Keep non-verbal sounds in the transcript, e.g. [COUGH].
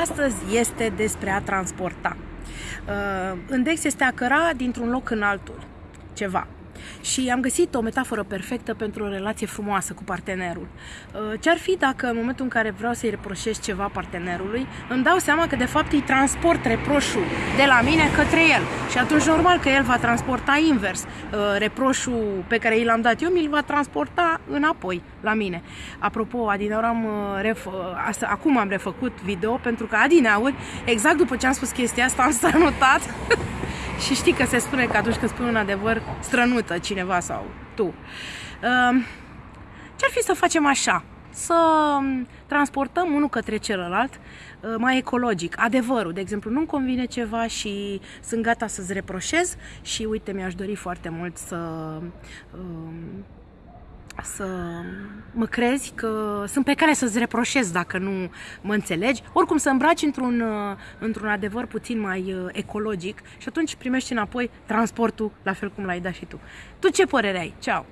Astăzi este despre a transporta. Uh, Îndex este a căra dintr-un loc în altul ceva. Și am găsit o metaforă perfectă pentru o relație frumoasă cu partenerul. Uh, ce-ar fi dacă în momentul în care vreau să-i reproșez ceva partenerului, îmi dau seama că de fapt îi transport reproșul de la mine către el. Și atunci normal că el va transporta invers. Uh, reproșul pe care i l-am dat eu, mi-l va transporta înapoi la mine. Apropo, adineauri am uh, ref... asta, acum am refăcut video pentru că adineauri, exact după ce am spus chestia asta, am strănutat [LAUGHS] Și știi că se spune că atunci când spui un adevăr, strănută cineva sau tu. Ehm, ce-ar fi să facem așa? Să transportăm unul către celălalt eh, mai ecologic. Adevărul, de exemplu, nu-mi convine ceva și sunt gata să-ți reproșez și uite, mi-aș dori foarte mult să ehm, să mă crezi că sunt pe care să-ți reproșez dacă nu mă înțelegi, oricum să îmbraci într-un, uh, într-un adevăr puțin mai uh, ecologic și atunci primești înapoi transportul la fel cum l-ai dat și tu. Tu ce părere ai? Ceau!